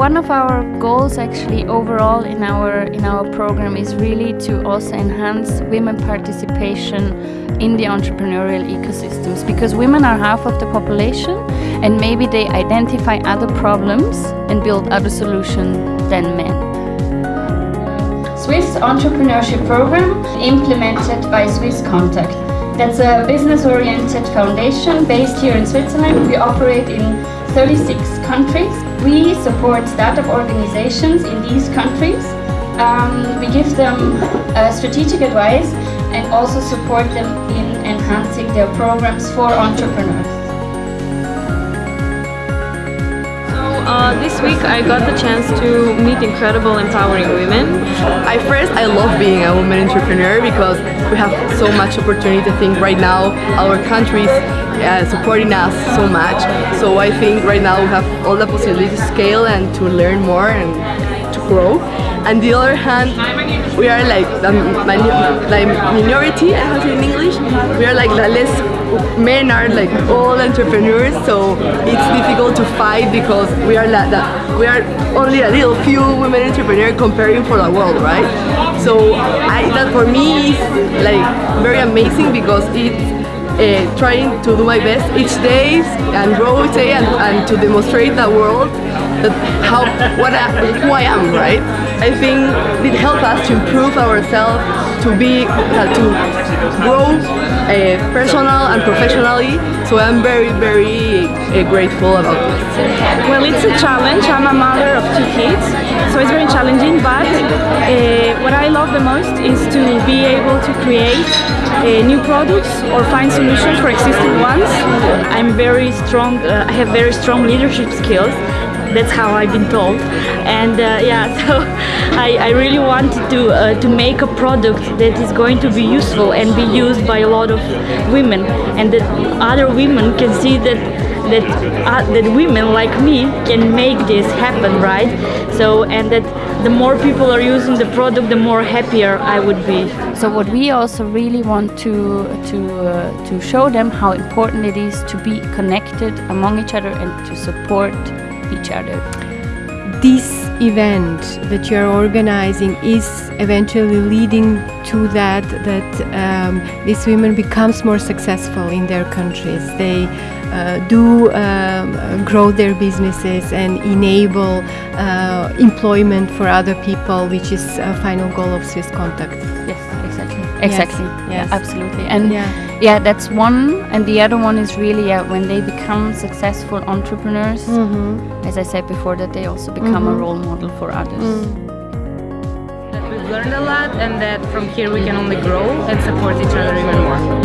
one of our goals actually overall in our in our program is really to also enhance women participation in the entrepreneurial ecosystems because women are half of the population and maybe they identify other problems and build other solutions than men. Swiss Entrepreneurship Program implemented by Swisscontact. That's a business-oriented foundation based here in Switzerland. We operate in 36 countries. We support startup organizations in these countries. Um, we give them uh, strategic advice and also support them in enhancing their programs for entrepreneurs. This week I got the chance to meet incredible empowering women. I first I love being a woman entrepreneur because we have so much opportunity to think right now our country is uh, supporting us so much. So I think right now we have all the possibility to scale and to learn more and to grow. And the other hand we are like the minority I have to in English. We are like the less men are like all entrepreneurs so it's difficult to fight because we are that we are only a little few women entrepreneurs comparing for the world right so I that for me is like very amazing because it's uh, trying to do my best each day and grow each day and, and to demonstrate the world that how what I, who I am, right? I think it helps us to improve ourselves, to be uh, to grow uh, personal and professionally. So I'm very very uh, grateful about this. Well, it's a challenge. I'm a mother of two kids, so it's very challenging. But uh, what I love the most is to be able to create uh, new products or find solutions for existing ones. I'm very strong, uh, I have very strong leadership skills that's how I've been told. And uh, yeah so I, I, really wanted to uh, to make a product that is going to be useful and be used by a lot of women. And that other women can see that that uh, that women like me can make this happen right? So and that the more people are using the product the more happier I would be. So what we also really want to to uh, to show them how important it is to be connected among each other and to support each other. This event that you're organizing is eventually leading to that that um, these women becomes more successful in their countries they uh, do um, grow their businesses and enable uh, employment for other people, which is a final goal of Swisscontact. Yes, exactly. Exactly. Yes. Yeah, absolutely. And yeah. yeah. that's one. And the other one is really yeah, when they become successful entrepreneurs, mm -hmm. as I said before, that they also become mm -hmm. a mm-hmm. role model for others. Mm. Learned a lot and that from here we can only grow and support each other even more.